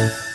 Bye.